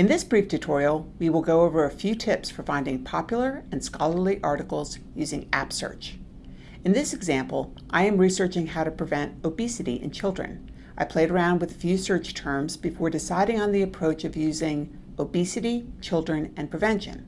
In this brief tutorial, we will go over a few tips for finding popular and scholarly articles using App Search. In this example, I am researching how to prevent obesity in children. I played around with a few search terms before deciding on the approach of using obesity, children, and prevention.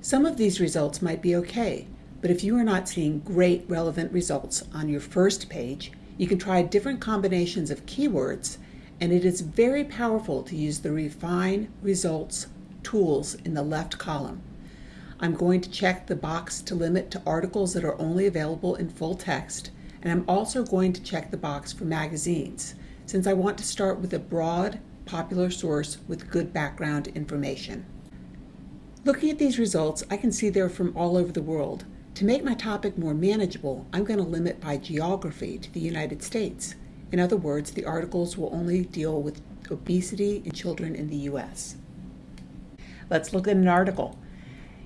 Some of these results might be okay, but if you are not seeing great relevant results on your first page, you can try different combinations of keywords and it is very powerful to use the Refine Results tools in the left column. I'm going to check the box to limit to articles that are only available in full text, and I'm also going to check the box for magazines, since I want to start with a broad, popular source with good background information. Looking at these results, I can see they're from all over the world. To make my topic more manageable, I'm going to limit by geography to the United States. In other words, the articles will only deal with obesity in children in the U.S. Let's look at an article.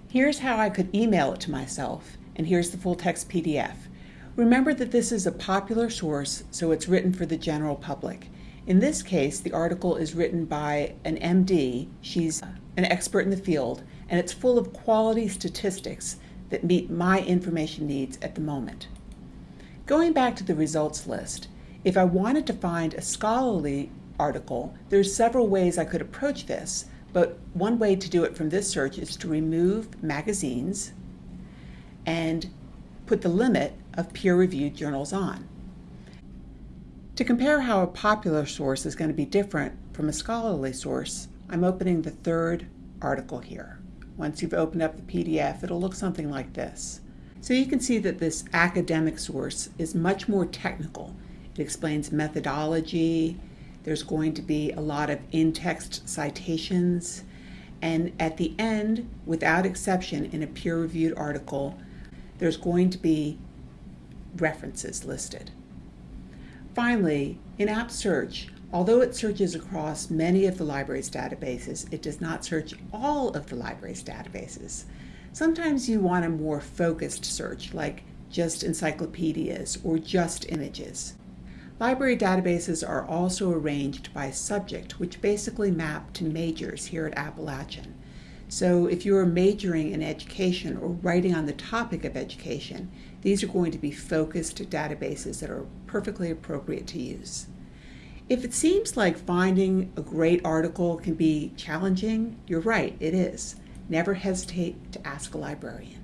Here's how I could email it to myself, and here's the full text PDF. Remember that this is a popular source, so it's written for the general public. In this case, the article is written by an MD. She's an expert in the field, and it's full of quality statistics that meet my information needs at the moment. Going back to the results list, if I wanted to find a scholarly article, there's several ways I could approach this, but one way to do it from this search is to remove magazines and put the limit of peer-reviewed journals on. To compare how a popular source is going to be different from a scholarly source, I'm opening the third article here. Once you've opened up the PDF, it'll look something like this. So you can see that this academic source is much more technical it explains methodology. There's going to be a lot of in-text citations. And at the end, without exception, in a peer-reviewed article, there's going to be references listed. Finally, in App Search, although it searches across many of the library's databases, it does not search all of the library's databases. Sometimes you want a more focused search, like just encyclopedias or just images. Library databases are also arranged by subject, which basically map to majors here at Appalachian. So if you're majoring in education or writing on the topic of education, these are going to be focused databases that are perfectly appropriate to use. If it seems like finding a great article can be challenging, you're right, it is. Never hesitate to ask a librarian.